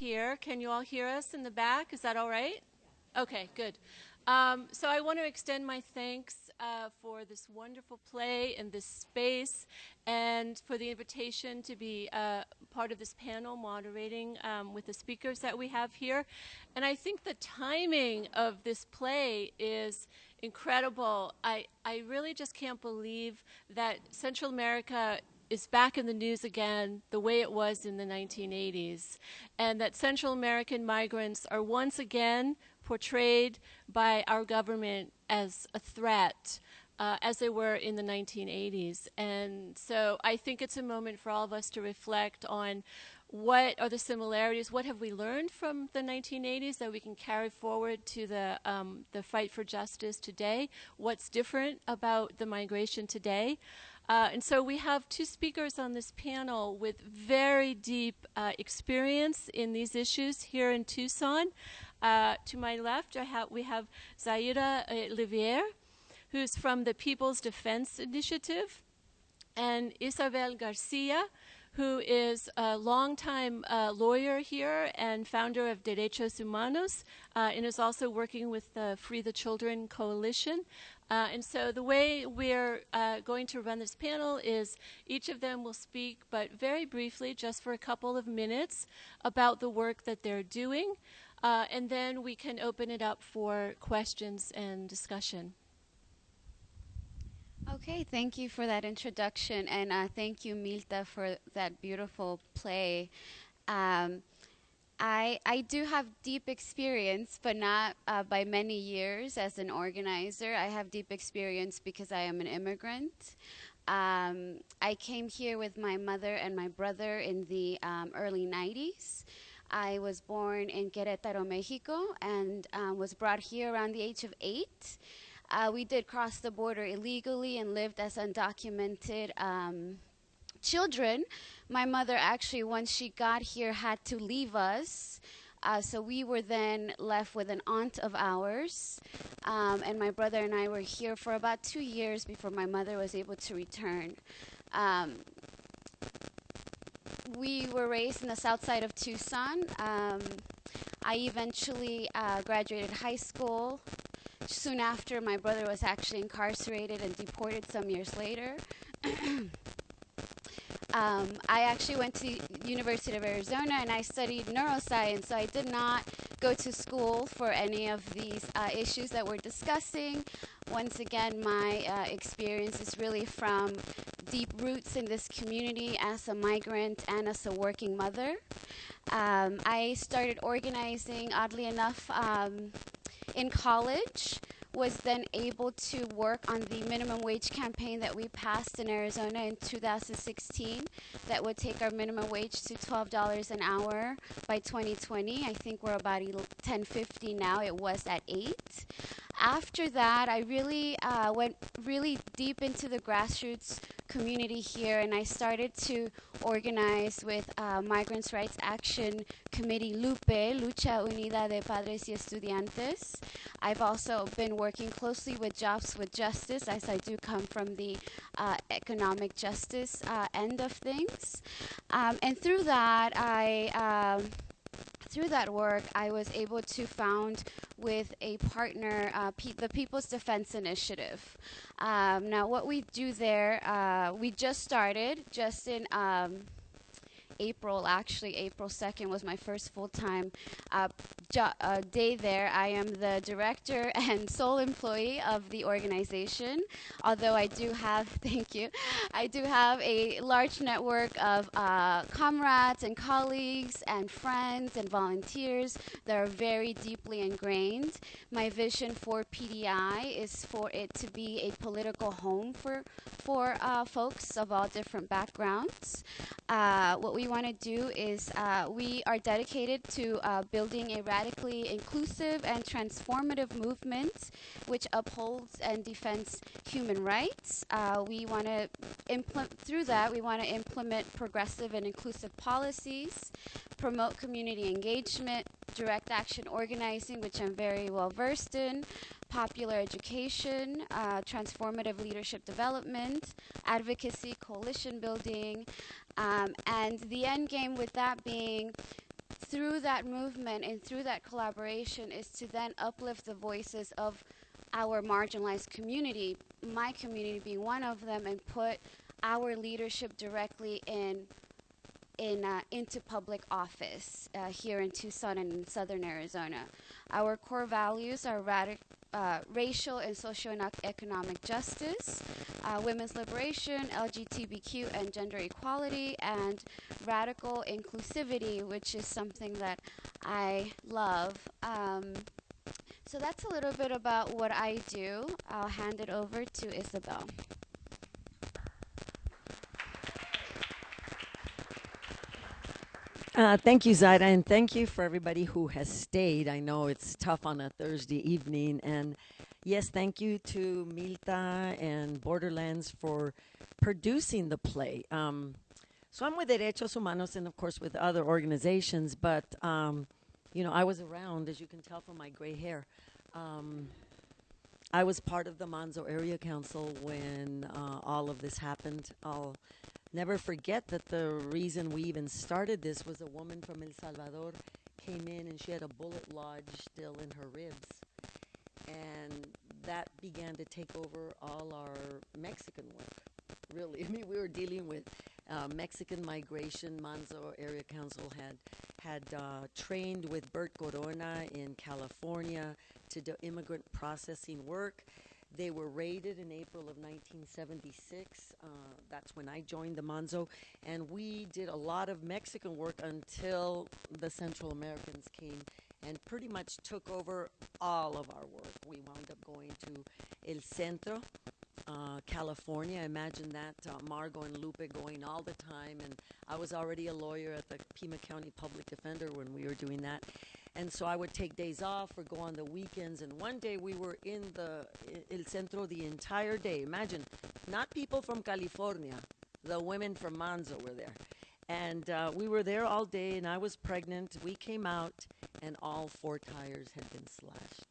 here. Can you all hear us in the back? Is that all right? Okay, good. Um, so I want to extend my thanks uh, for this wonderful play and this space and for the invitation to be uh, part of this panel moderating um, with the speakers that we have here. And I think the timing of this play is incredible. I, I really just can't believe that Central America is back in the news again the way it was in the 1980s, and that Central American migrants are once again portrayed by our government as a threat. Uh, as they were in the 1980s. And so I think it's a moment for all of us to reflect on what are the similarities, what have we learned from the 1980s that we can carry forward to the, um, the fight for justice today, what's different about the migration today. Uh, and so we have two speakers on this panel with very deep uh, experience in these issues here in Tucson. Uh, to my left, have, we have Zaira Livier, who's from the People's Defense Initiative, and Isabel Garcia, who is a longtime uh, lawyer here and founder of Derechos Humanos, uh, and is also working with the Free the Children Coalition. Uh, and so the way we're uh, going to run this panel is each of them will speak, but very briefly, just for a couple of minutes, about the work that they're doing. Uh, and then we can open it up for questions and discussion. Okay, thank you for that introduction, and uh, thank you, Milta, for that beautiful play. Um, I, I do have deep experience, but not uh, by many years as an organizer. I have deep experience because I am an immigrant. Um, I came here with my mother and my brother in the um, early 90s. I was born in Querétaro, Mexico, and um, was brought here around the age of eight. Uh, we did cross the border illegally and lived as undocumented um, children. My mother actually, once she got here, had to leave us. Uh, so we were then left with an aunt of ours, um, and my brother and I were here for about two years before my mother was able to return. Um, we were raised in the south side of Tucson. Um, I eventually uh, graduated high school. Soon after, my brother was actually incarcerated and deported some years later. um, I actually went to University of Arizona and I studied neuroscience, so I did not go to school for any of these uh, issues that we're discussing. Once again, my uh, experience is really from deep roots in this community as a migrant and as a working mother. Um, I started organizing, oddly enough, um, in college was then able to work on the minimum wage campaign that we passed in Arizona in 2016 that would take our minimum wage to $12 an hour by 2020. I think we're about 10.50 now. It was at 8 after that, I really uh, went really deep into the grassroots community here, and I started to organize with uh, Migrants' Rights Action Committee LUPE, Lucha Unida de Padres y Estudiantes. I've also been working closely with Jobs with Justice, as I do come from the uh, economic justice uh, end of things. Um, and through that, I um, through that work, I was able to found with a partner uh, the People's Defense Initiative. Um, now, what we do there, uh, we just started, just in um, April, actually, April 2nd was my first full time uh, uh, day there. I am the director and sole employee of the organization, although I do have, thank you, I do have a large network of uh, comrades and colleagues and friends and volunteers that are very deeply ingrained. My vision for PDI is for it to be a political home for, for uh, folks of all different backgrounds. Uh, what we want to do is uh, we are dedicated to uh, building a radically inclusive and transformative movement which upholds and defends human rights. Uh, we want to implement, through that, we want to implement progressive and inclusive policies, promote community engagement, direct action organizing, which I'm very well versed in, popular education, uh, transformative leadership development, advocacy, coalition building, um, and the end game with that being through that movement and through that collaboration is to then uplift the voices of our marginalized community, my community being one of them, and put our leadership directly in in uh, into public office uh, here in Tucson and in Southern Arizona. Our core values are radic- uh, racial and socio-economic justice, uh, women's liberation, LGBTQ and gender equality, and radical inclusivity, which is something that I love. Um, so that's a little bit about what I do. I'll hand it over to Isabel. Uh, thank you, Zaida, and thank you for everybody who has stayed. I know it's tough on a Thursday evening. And yes, thank you to Milta and Borderlands for producing the play. Um, so I'm with Derechos Humanos and, of course, with other organizations, but, um, you know, I was around, as you can tell from my gray hair. Um, I was part of the Manzo Area Council when uh, all of this happened. I'll never forget that the reason we even started this was a woman from El Salvador came in and she had a bullet lodged still in her ribs. And that began to take over all our Mexican work, really. I mean, we were dealing with uh, Mexican migration. Manzo Area Council had had uh, trained with Bert Corona in California to do immigrant processing work. They were raided in April of 1976. Uh, that's when I joined the Manzo, and we did a lot of Mexican work until the Central Americans came and pretty much took over all of our work. We wound up going to El Centro, uh, California. Imagine that, uh, Margot and Lupe going all the time, and I was already a lawyer at the Pima County Public Defender when we were doing that. And so I would take days off or go on the weekends. And one day we were in the El Centro the entire day. Imagine, not people from California, the women from Manzo were there. And uh, we were there all day, and I was pregnant. We came out, and all four tires had been slashed.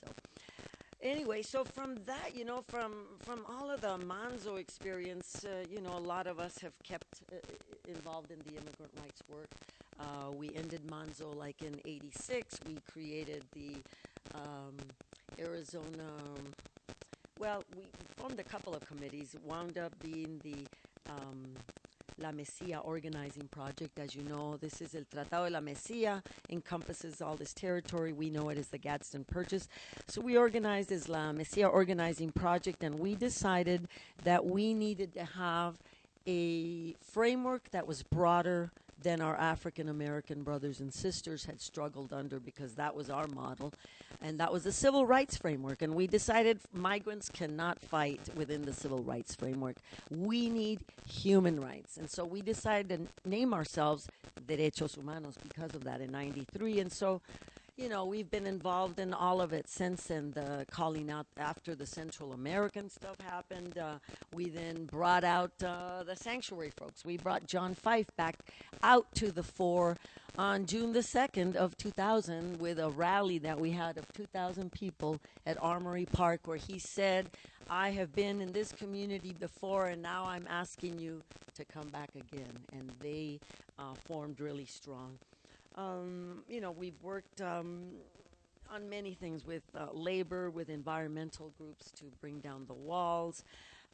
So, anyway, so from that, you know, from from all of the Manzo experience, uh, you know, a lot of us have kept uh, involved in the immigrant rights work. Uh, we ended Manzo like in '86. We created the um, Arizona. Well, we formed a couple of committees. Wound up being the um, La Mesilla organizing project. As you know, this is El Tratado de la Mesilla, encompasses all this territory. We know it as the Gadsden Purchase. So we organized as La Mesilla organizing project, and we decided that we needed to have a framework that was broader than our African American brothers and sisters had struggled under because that was our model. And that was the civil rights framework. And we decided migrants cannot fight within the civil rights framework. We need human rights. And so we decided to name ourselves Derechos Humanos because of that in 93. And so you know, we've been involved in all of it since and uh, calling out after the Central American stuff happened. Uh, we then brought out uh, the sanctuary folks. We brought John Fife back out to the fore on June the 2nd of 2000 with a rally that we had of 2,000 people at Armory Park where he said, I have been in this community before and now I'm asking you to come back again. And they uh, formed really strong. Um, you know, we've worked um, on many things with uh, labor, with environmental groups to bring down the walls.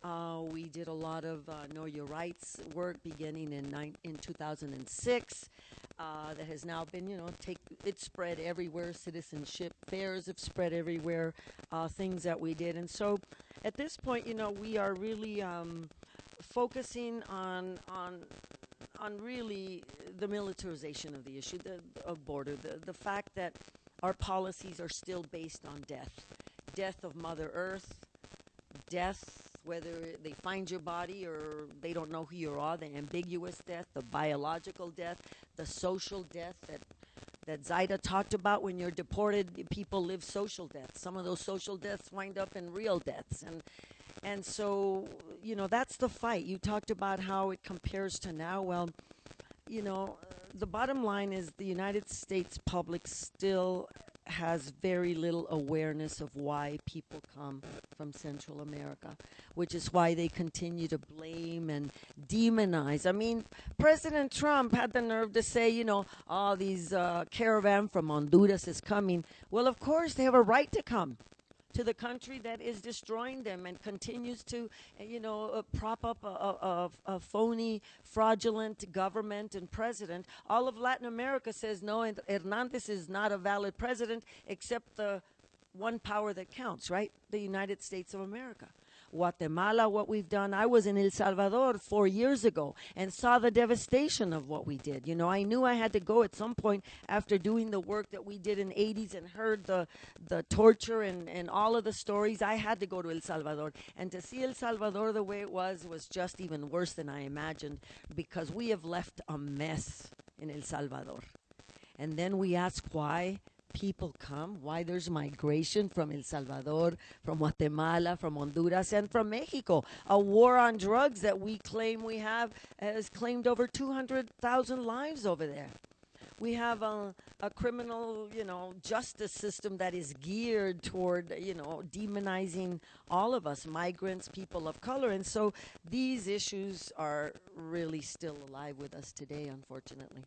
Uh, we did a lot of uh, Know Your Rights work beginning in, in 2006. Uh, that has now been, you know, take it spread everywhere. Citizenship fairs have spread everywhere. Uh, things that we did, and so at this point, you know, we are really um, focusing on on on really the militarization of the issue the, of border, the, the fact that our policies are still based on death, death of Mother Earth, death whether they find your body or they don't know who you are, the ambiguous death, the biological death, the social death that that Zaida talked about when you're deported, people live social deaths. Some of those social deaths wind up in real deaths. And and so, you know, that's the fight. You talked about how it compares to now. Well, you know, the bottom line is the United States public still has very little awareness of why people come from Central America, which is why they continue to blame and demonize. I mean, President Trump had the nerve to say, you know, all oh, these uh, caravan from Honduras is coming. Well, of course, they have a right to come to the country that is destroying them and continues to, you know, uh, prop up a, a, a, phony, fraudulent government and president. All of Latin America says no, and Hernandez is not a valid president except the one power that counts, right? The United States of America. Guatemala, what we've done. I was in El Salvador four years ago and saw the devastation of what we did. You know, I knew I had to go at some point after doing the work that we did in 80s and heard the, the torture and, and all of the stories. I had to go to El Salvador. And to see El Salvador the way it was was just even worse than I imagined because we have left a mess in El Salvador. And then we ask why people come, why there's migration from El Salvador, from Guatemala, from Honduras, and from Mexico. A war on drugs that we claim we have has claimed over 200,000 lives over there. We have a, a criminal, you know, justice system that is geared toward, you know, demonizing all of us, migrants, people of color. And so these issues are really still alive with us today, unfortunately.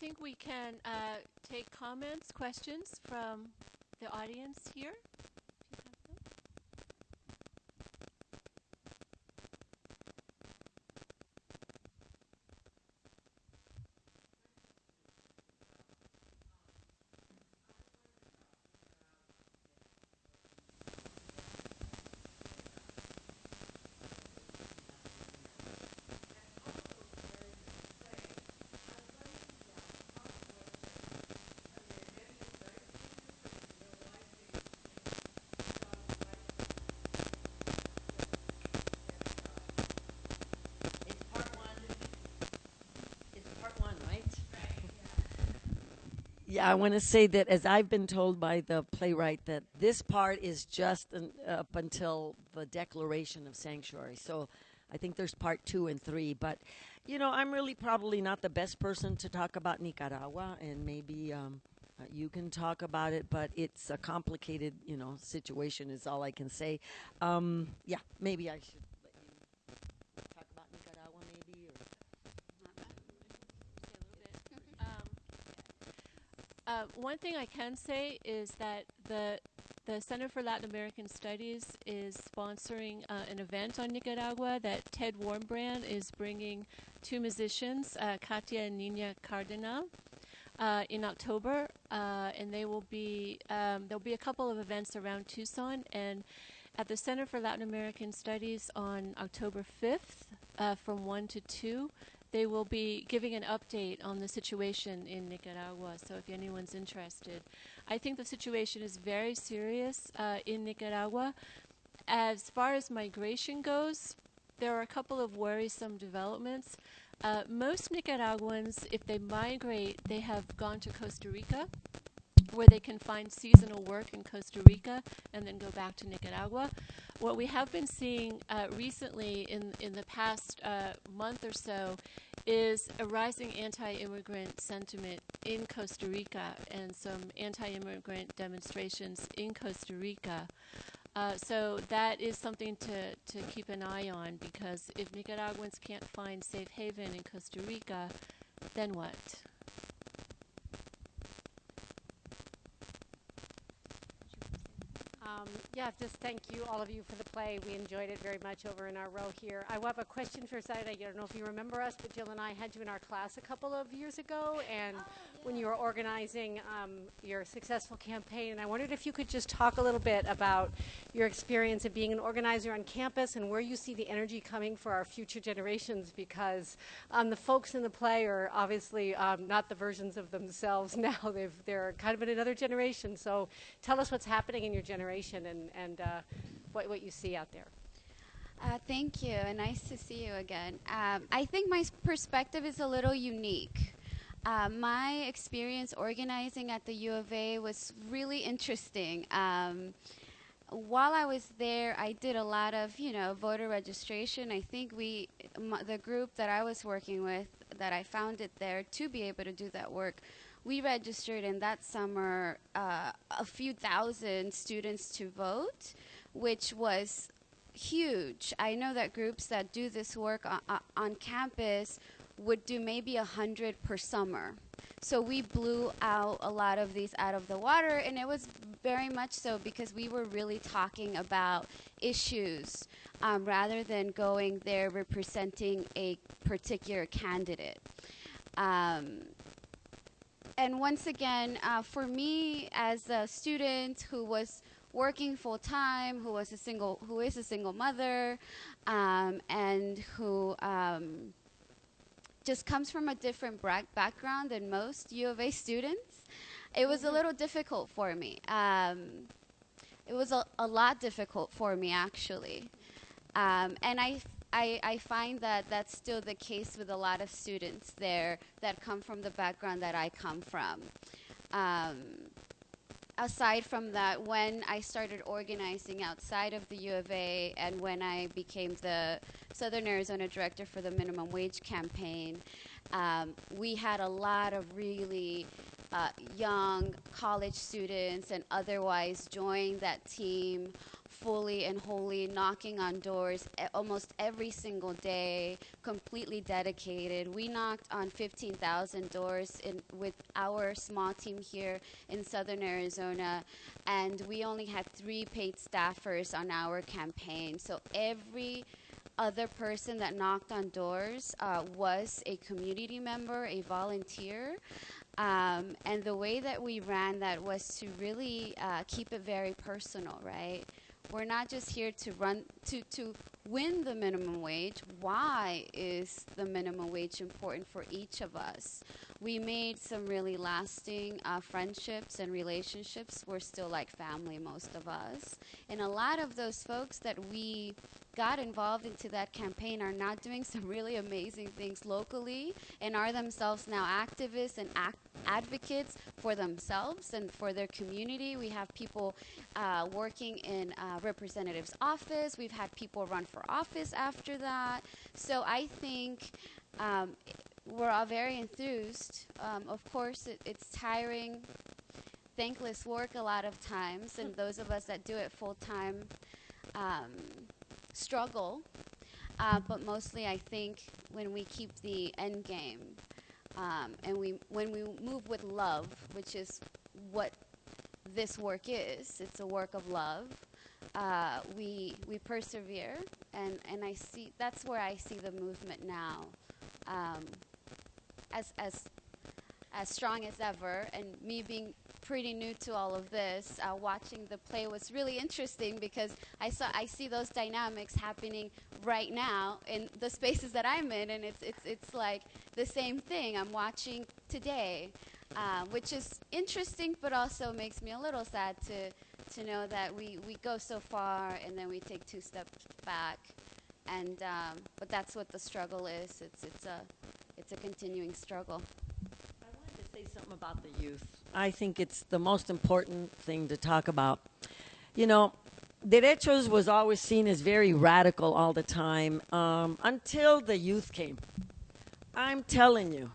Think we can uh, take comments, questions from the audience here. Yeah, I want to say that as I've been told by the playwright that this part is just an, up until the declaration of sanctuary. So I think there's part two and three. But, you know, I'm really probably not the best person to talk about Nicaragua, and maybe um, uh, you can talk about it, but it's a complicated, you know, situation, is all I can say. Um, yeah, maybe I should. Uh, one thing I can say is that the the Center for Latin American Studies is sponsoring uh, an event on Nicaragua that Ted Warmbrand is bringing two musicians, uh, Katia and Nina Cardenal, uh, in October, uh, and they will be um, there'll be a couple of events around Tucson and at the Center for Latin American Studies on October 5th uh, from 1 to 2 they will be giving an update on the situation in Nicaragua. So if anyone's interested, I think the situation is very serious uh, in Nicaragua. As far as migration goes, there are a couple of worrisome developments. Uh, most Nicaraguans, if they migrate, they have gone to Costa Rica, where they can find seasonal work in Costa Rica and then go back to Nicaragua. What we have been seeing uh, recently in, in the past uh, month or so is a rising anti-immigrant sentiment in Costa Rica and some anti-immigrant demonstrations in Costa Rica. Uh, so that is something to, to keep an eye on because if Nicaraguans can't find safe haven in Costa Rica, then what? Um, yeah, just thank you, all of you, for the play. We enjoyed it very much over in our row here. I have a question for Saida. I don't know if you remember us, but Jill and I had you in our class a couple of years ago, and oh, yeah. when you were organizing um, your successful campaign, and I wondered if you could just talk a little bit about your experience of being an organizer on campus and where you see the energy coming for our future generations, because um, the folks in the play are obviously um, not the versions of themselves now. They've, they're kind of in another generation. So tell us what's happening in your generation and, and uh, what, what you see out there. Uh, thank you, and nice to see you again. Um, I think my perspective is a little unique. Uh, my experience organizing at the U of A was really interesting. Um, while I was there, I did a lot of, you know, voter registration. I think we, the group that I was working with, that I founded there to be able to do that work, we registered in that summer uh, a few thousand students to vote, which was huge. I know that groups that do this work on, on campus would do maybe a hundred per summer. So we blew out a lot of these out of the water, and it was very much so because we were really talking about issues um, rather than going there representing a particular candidate. Um, and once again, uh, for me as a student who was working full time, who was a single, who is a single mother, um, and who um, just comes from a different background than most U of A students, it was a little difficult for me. Um, it was a, a lot difficult for me actually, um, and I, I I find that that's still the case with a lot of students there that come from the background that I come from. Um, aside from that, when I started organizing outside of the U of A and when I became the Southern Arizona director for the minimum wage campaign, um, we had a lot of really uh, young college students and otherwise join that team fully and wholly knocking on doors almost every single day, completely dedicated. We knocked on 15,000 doors in, with our small team here in southern Arizona, and we only had three paid staffers on our campaign. So every other person that knocked on doors uh, was a community member, a volunteer. Um, and the way that we ran that was to really uh, keep it very personal, right? We're not just here to run to to win the minimum wage. Why is the minimum wage important for each of us? We made some really lasting uh, friendships and relationships. We're still like family, most of us. And a lot of those folks that we got involved into that campaign are now doing some really amazing things locally and are themselves now activists and ac- advocates for themselves and for their community. We have people uh, working in uh, representative's office. We've had people run for office after that. So I think um, we're all very enthused. Um, of course, it, it's tiring, thankless work a lot of times, and those of us that do it full time um, struggle. Uh, but mostly, I think when we keep the end game um, and we when we move with love, which is what this work is, it's a work of love. Uh, we we persevere, and and I see that's where I see the movement now, um, as as as strong as ever. And me being pretty new to all of this, uh, watching the play was really interesting because I saw I see those dynamics happening right now in the spaces that I'm in, and it's it's it's like the same thing I'm watching today, uh, which is interesting, but also makes me a little sad to to know that we we go so far and then we take two steps back, and um, but that's what the struggle is. It's it's a it's a continuing struggle. Say something about the youth. I think it's the most important thing to talk about. You know, derechos was always seen as very radical all the time um, until the youth came. I'm telling you,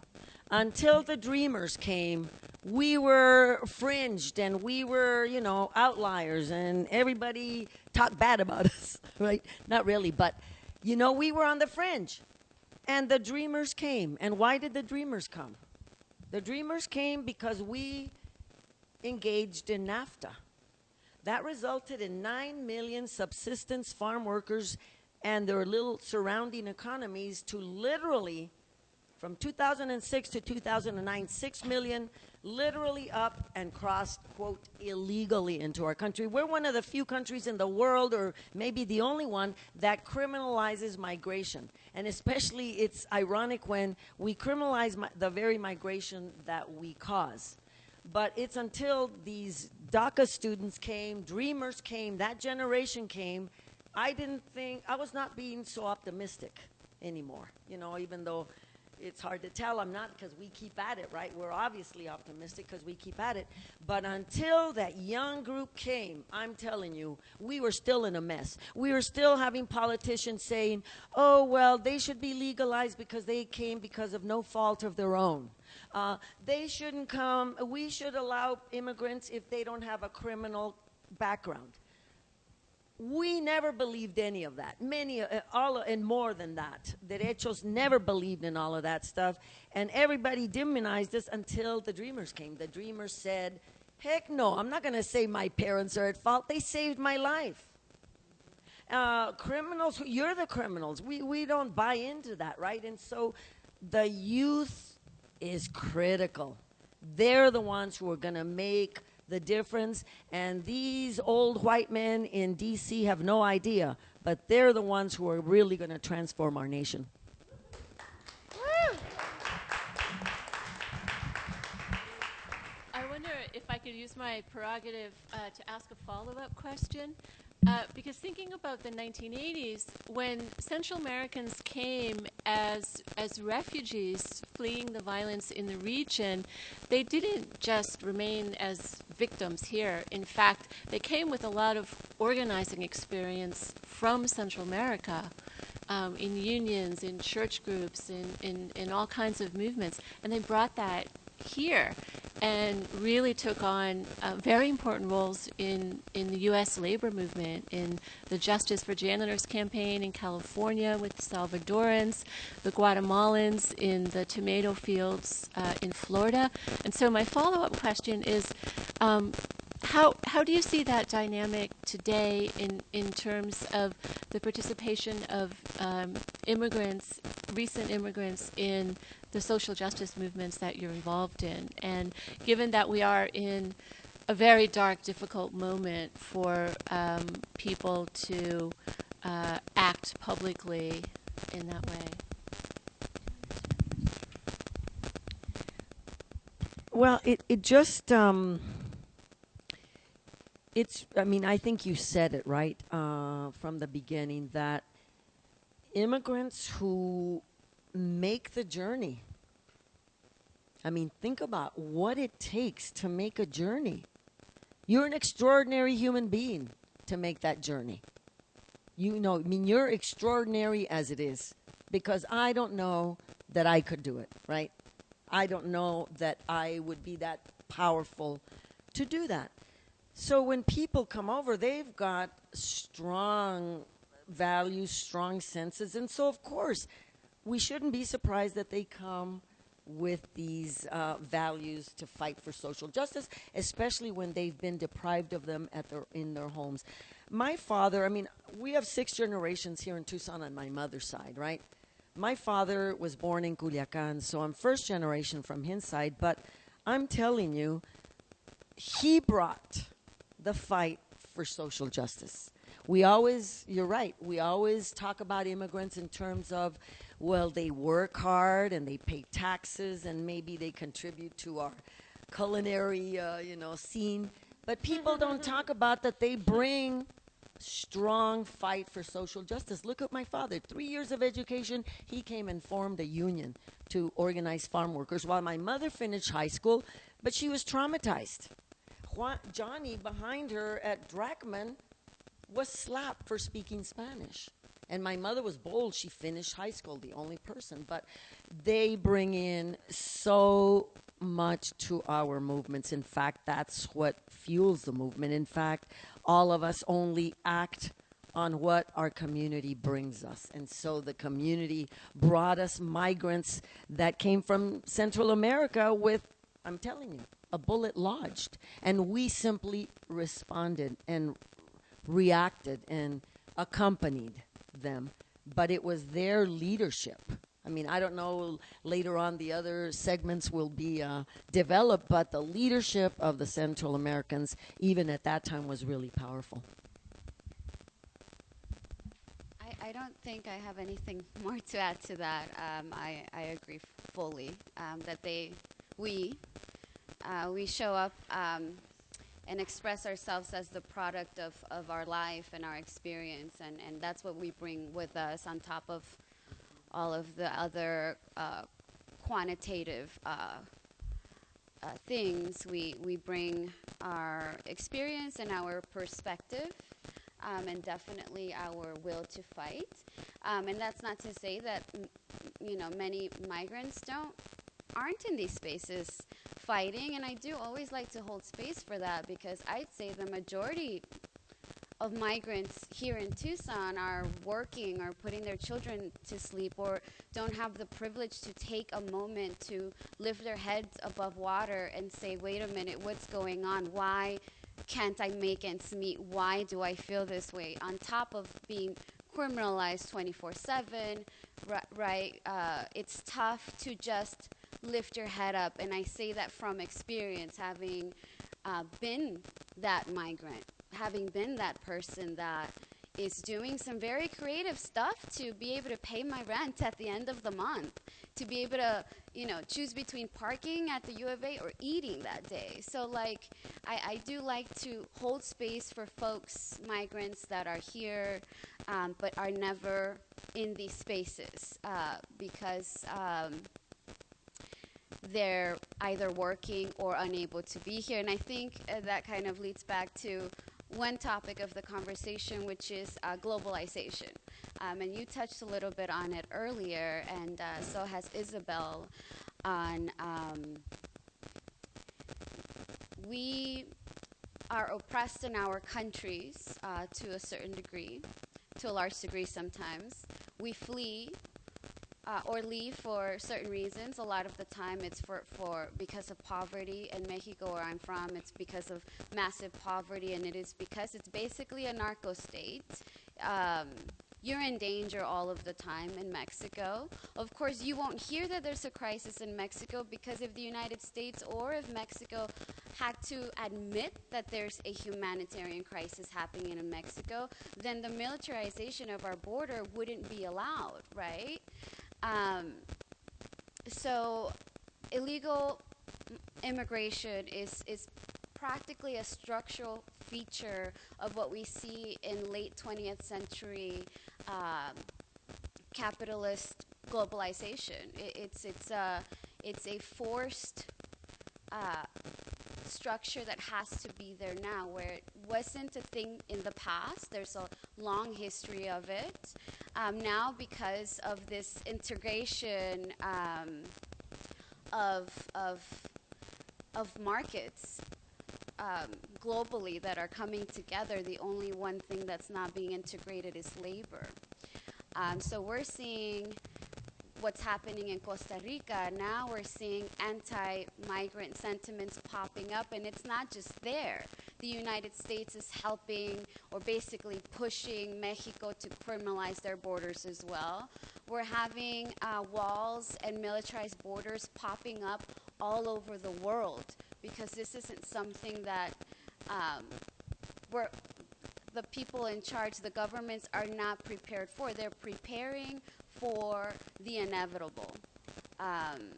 until the dreamers came, we were fringed and we were, you know, outliers and everybody talked bad about us, right? Not really, but, you know, we were on the fringe. And the dreamers came. And why did the dreamers come? The dreamers came because we engaged in NAFTA. That resulted in 9 million subsistence farm workers and their little surrounding economies to literally, from 2006 to 2009, 6 million literally up and crossed, quote, illegally into our country. We're one of the few countries in the world, or maybe the only one, that criminalizes migration. And especially it's ironic when we criminalize mi- the very migration that we cause. But it's until these DACA students came, dreamers came, that generation came, I didn't think, I was not being so optimistic anymore, you know, even though it's hard to tell. I'm not because we keep at it, right? We're obviously optimistic because we keep at it. But until that young group came, I'm telling you, we were still in a mess. We were still having politicians saying, oh, well, they should be legalized because they came because of no fault of their own. Uh, they shouldn't come. We should allow immigrants if they don't have a criminal background. We never believed any of that. Many, uh, all, and more than that. Derechos never believed in all of that stuff, and everybody demonized us until the Dreamers came. The Dreamers said, "Heck no! I'm not going to say my parents are at fault. They saved my life." Uh, criminals, you're the criminals. We we don't buy into that, right? And so, the youth is critical. They're the ones who are going to make the difference. And these old white men in D.C. have no idea, but they're the ones who are really going to transform our nation. I wonder if I could use my prerogative uh, to ask a follow-up question. Uh, because thinking about the 1980s, when Central Americans came as as refugees fleeing the violence in the region, they didn't just remain as victims here. In fact, they came with a lot of organizing experience from Central America. Um, in unions, in church groups, in, in, in all kinds of movements, and they brought that here and really took on uh, very important roles in, in the U.S. labor movement, in the Justice for Janitors campaign in California with Salvadorans, the Guatemalans in the tomato fields uh, in Florida. And so my follow-up question is, um, how, how do you see that dynamic today in, in terms of the participation of um, immigrants, recent immigrants, in the social justice movements that you're involved in. And given that we are in a very dark, difficult moment for um, people to uh, act publicly in that way. Well, it, it just, um, it's, I mean, I think you said it right uh, from the beginning that immigrants who make the journey. I mean, think about what it takes to make a journey. You're an extraordinary human being to make that journey. You know, I mean, you're extraordinary as it is because I don't know that I could do it, right? I don't know that I would be that powerful to do that. So when people come over, they've got strong values, strong senses. And so, of course, we shouldn't be surprised that they come with these uh, values to fight for social justice, especially when they've been deprived of them at their, in their homes. My father, I mean, we have six generations here in Tucson on my mother's side, right? My father was born in Culiacan, so I'm first generation from his side, but I'm telling you, he brought the fight for social justice. We always, you're right, we always talk about immigrants in terms of well, they work hard and they pay taxes and maybe they contribute to our culinary, uh, you know, scene. But people don't talk about that they bring strong fight for social justice. Look at my father. Three years of education, he came and formed a union to organize farm workers while my mother finished high school, but she was traumatized. Johnny behind her at Drachman was slapped for speaking Spanish. And my mother was bold. She finished high school, the only person. But they bring in so much to our movements. In fact, that's what fuels the movement. In fact, all of us only act on what our community brings us. And so the community brought us migrants that came from Central America with, I'm telling you, a bullet lodged. And we simply responded and reacted and accompanied them, but it was their leadership. I mean, I don't know later on the other segments will be uh, developed, but the leadership of the Central Americans, even at that time, was really powerful. I, don't think I have anything more to add to that. Um, I, I agree fully um, that they, we, uh, we show up um, and express ourselves as the product of, of our life and our experience. And, and that's what we bring with us on top of all of the other uh, quantitative uh, uh, things. We, we bring our experience and our perspective, um, and definitely our will to fight. Um, and that's not to say that you know many migrants don't aren't in these spaces fighting. And I do always like to hold space for that because I'd say the majority of migrants here in Tucson are working or putting their children to sleep or don't have the privilege to take a moment to lift their heads above water and say, wait a minute, what's going on? Why can't I make ends meet? Why do I feel this way? On top of being criminalized 24 7, right? Uh, it's tough to just lift your head up. And I say that from experience, having uh, been that migrant having been that person that is doing some very creative stuff to be able to pay my rent at the end of the month, to be able to, you know, choose between parking at the U of A or eating that day. So, like, I, I do like to hold space for folks, migrants that are here, um, but are never in these spaces uh, because. Um, they're either working or unable to be here. And I think uh, that kind of leads back to one topic of the conversation, which is uh, globalization. Um, and you touched a little bit on it earlier, and uh, so has Isabel on um, we are oppressed in our countries uh, to a certain degree, to a large degree sometimes. We flee uh, or leave for certain reasons. A lot of the time, it's for, for because of poverty. In Mexico, where I'm from, it's because of massive poverty, and it is because it's basically a narco state. Um, you're in danger all of the time in Mexico. Of course, you won't hear that there's a crisis in Mexico because if the United States or if Mexico had to admit that there's a humanitarian crisis happening in Mexico, then the militarization of our border wouldn't be allowed, right? Um, so illegal immigration is, is practically a structural feature of what we see in late 20th century um, capitalist globalization. It, it's, it's, a, it's a forced uh, structure that has to be there now, where it wasn't a thing in the past. There's a long history of it. Um, now, because of this integration um, of, of, of markets um, globally that are coming together, the only one thing that's not being integrated is labor. Um, so we're seeing what's happening in Costa Rica. Now we're seeing anti migrant sentiments popping up, and it's not just there. The United States is helping or basically pushing Mexico to criminalize their borders as well. We're having uh, walls and militarized borders popping up all over the world because this isn't something that um, we're the people in charge, the governments are not prepared for. They're preparing for the inevitable. Um,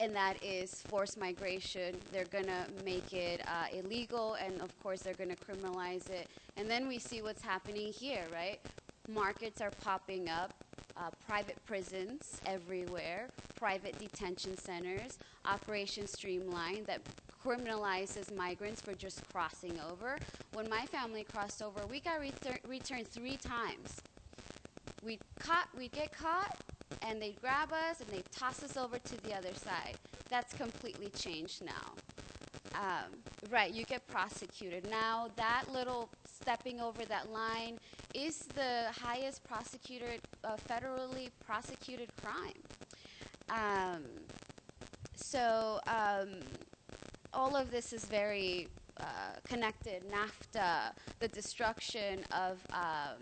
and that is forced migration. They're going to make it uh, illegal, and of course, they're going to criminalize it. And then we see what's happening here, right? Markets are popping up, uh, private prisons everywhere, private detention centers, Operation Streamline that criminalizes migrants for just crossing over. When my family crossed over, we got retur- returned three times we'd caught, we'd get caught, and they'd grab us and they'd toss us over to the other side. That's completely changed now. Um, right, you get prosecuted. Now, that little stepping over that line is the highest prosecuted, uh, federally prosecuted crime. Um, so, um, all of this is very uh, connected. NAFTA, the destruction of um,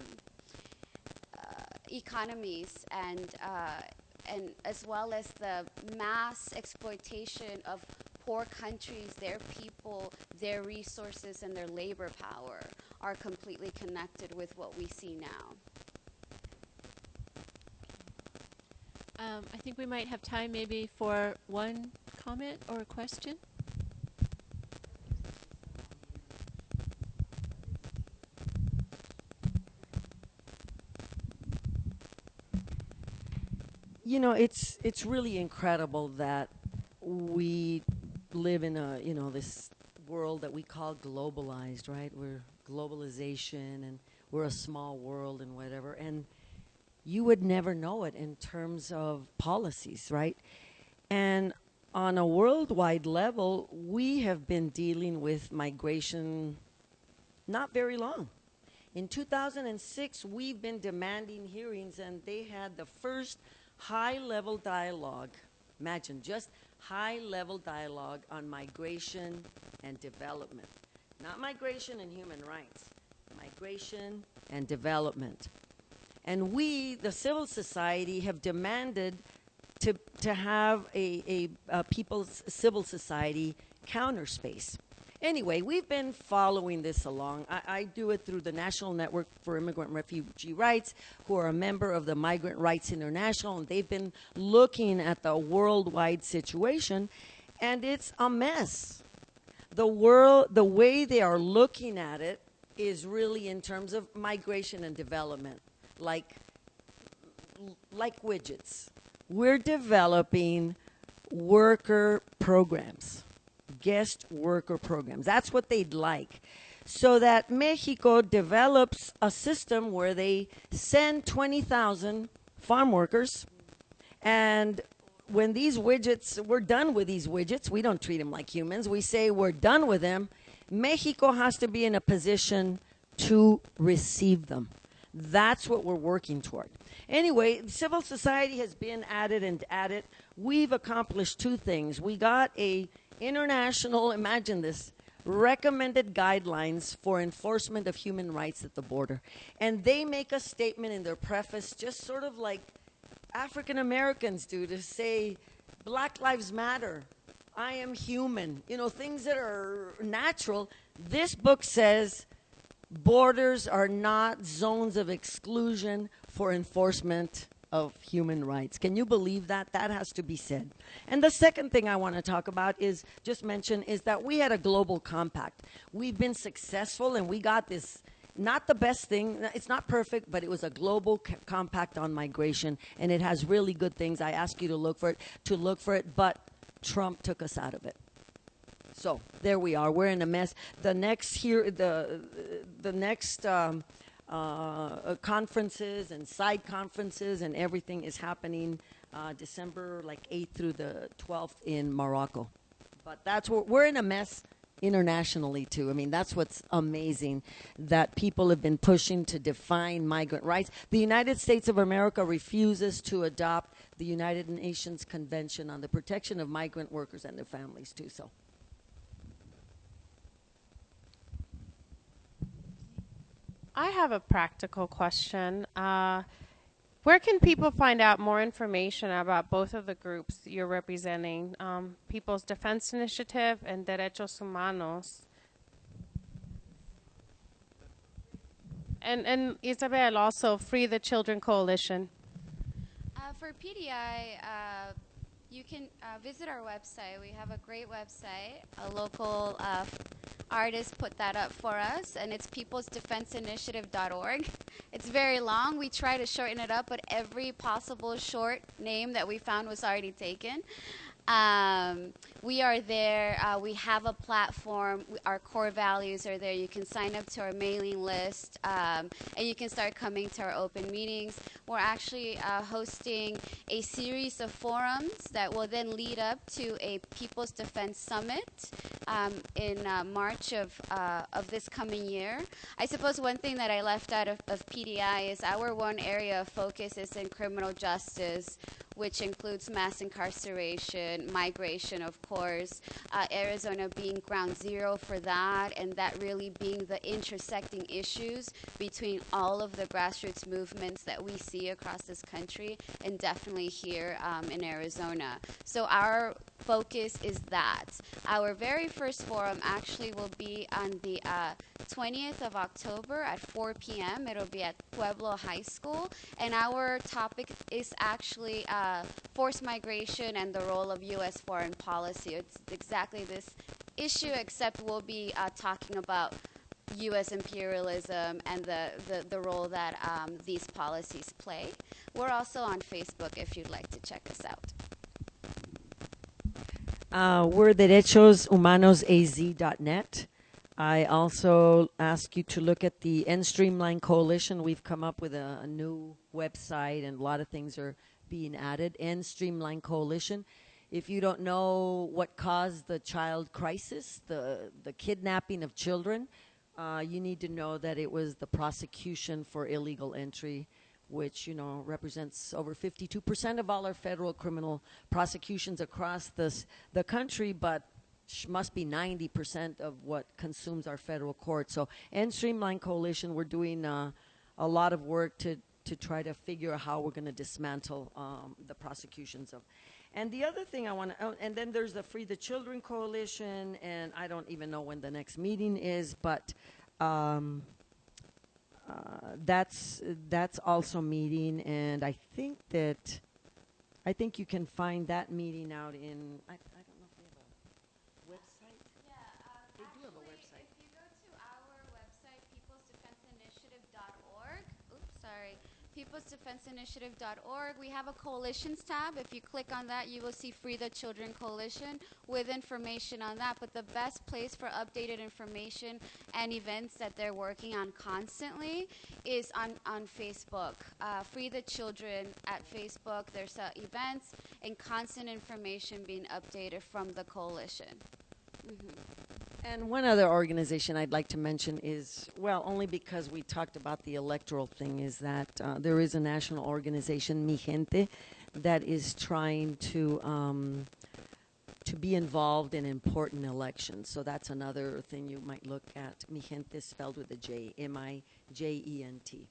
economies and uh, and as well as the mass exploitation of poor countries, their people, their resources, and their labor power are completely connected with what we see now. Um, I think we might have time maybe for one comment or a question. You know, it's it's really incredible that we live in a you know this world that we call globalized, right? We're globalization and we're a small world and whatever, and you would never know it in terms of policies, right? And on a worldwide level, we have been dealing with migration not very long. In 2006, we've been demanding hearings, and they had the first high level dialogue. Imagine just high level dialogue on migration and development. Not migration and human rights, migration and development. And we, the civil society, have demanded to, to have a, a, a people's civil society counter space. Anyway, we've been following this along. I, I, do it through the National Network for Immigrant Refugee Rights, who are a member of the Migrant Rights International, and they've been looking at the worldwide situation, and it's a mess. The world, the way they are looking at it, is really in terms of migration and development, like like widgets. We're developing worker programs guest worker programs. That's what they'd like. So that Mexico develops a system where they send 20,000 farm workers and when these widgets, we're done with these widgets, we don't treat them like humans. We say we're done with them. Mexico has to be in a position to receive them. That's what we're working toward. Anyway, civil society has been at it and at it. We've accomplished two things. We got a international, imagine this, recommended guidelines for enforcement of human rights at the border. And they make a statement in their preface, just sort of like African Americans do, to say, Black Lives Matter. I am human. You know, things that are natural. This book says borders are not zones of exclusion for enforcement of human rights. Can you believe that? That has to be said. And the second thing I want to talk about is just mention is that we had a global compact. We've been successful and we got this not the best thing. It's not perfect, but it was a global compact on migration, and it has really good things. I ask you to look for it, to look for it, but Trump took us out of it. So there we are. We're in a mess. The next here, the the next um, conferences and side conferences and everything is happening uh, December like 8th through the 12th in Morocco. But that's what we're in a mess internationally too. I mean, that's what's amazing that people have been pushing to define migrant rights. The United States of America refuses to adopt the United Nations Convention on the Protection of Migrant Workers and their families too. So. I have a practical question. Uh, where can people find out more information about both of the groups you're representing, um, People's Defense Initiative and Derechos Humanos? And, and Isabel, also Free the Children Coalition. Uh, for PDI, uh, you can uh, visit our website. We have a great website. A local uh, artist put that up for us, and it's peoplesdefenseinitiative.org. It's very long. We try to shorten it up, but every possible short name that we found was already taken. Um, we are there. Uh, we have a platform. Our core values are there. You can sign up to our mailing list, um, and you can start coming to our open meetings. We're actually uh, hosting a series of forums that will then lead up to a People's Defense Summit um, in uh, March of uh, of this coming year. I suppose one thing that I left out of, of PDI is our one area of focus is in criminal justice which includes mass incarceration, migration, of course, uh, Arizona being ground zero for that, and that really being the intersecting issues between all of the grassroots movements that we see across this country, and definitely here um, in Arizona. So our focus is that. Our very first forum actually will be on the uh, 20th of October at 4 p.m. It'll be at Pueblo High School, and our topic is actually uh, forced migration and the role of U.S. foreign policy. It's exactly this issue, except we'll be uh, talking about U.S. imperialism and the, the, the role that um, these policies play. We're also on Facebook if you'd like to check us out. Uh, we're derechoshumanosaz.net. I also ask you to look at the End Streamline Coalition. We've come up with a, a new website, and a lot of things are being added. End Streamline Coalition. If you don't know what caused the child crisis, the the kidnapping of children, uh, you need to know that it was the prosecution for illegal entry, which you know represents over 52% of all our federal criminal prosecutions across this the country, but must be 90% of what consumes our federal court. So, End Streamline Coalition, we're doing uh, a lot of work to to try to figure out how we're going to dismantle um, the prosecutions of. And the other thing I want to, oh, and then there's the Free the Children Coalition, and I don't even know when the next meeting is, but um, that's that's also meeting, and I think that I think you can find that meeting out in. I, I don't know if they have a website. Yeah, um, They do have a website. If you go to our website, peoplesdefenseinitiative.org, oops, sorry, peoplesdefenseinitiative.org, we have a coalitions tab. If you click on that, you will see Free the Children Coalition with information on that. But the best place for updated information and events that they're working on constantly is on, on Facebook. Uh, Free the Children at Facebook. There's uh, events and constant information being updated from the coalition. And one other organization I'd like to mention is, well, only because we talked about the electoral thing, is that uh, there is a national organization, Mijente, that is trying to um, to be involved in important elections. So that's another thing you might look at. Mijente spelled with a J, M I J E N T.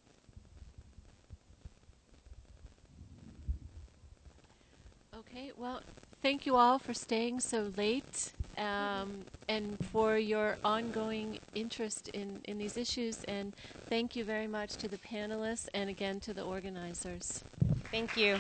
Okay, well, thank you all for staying so late um, and for your ongoing interest in, in these issues. And thank you very much to the panelists and again to the organizers. Thank you.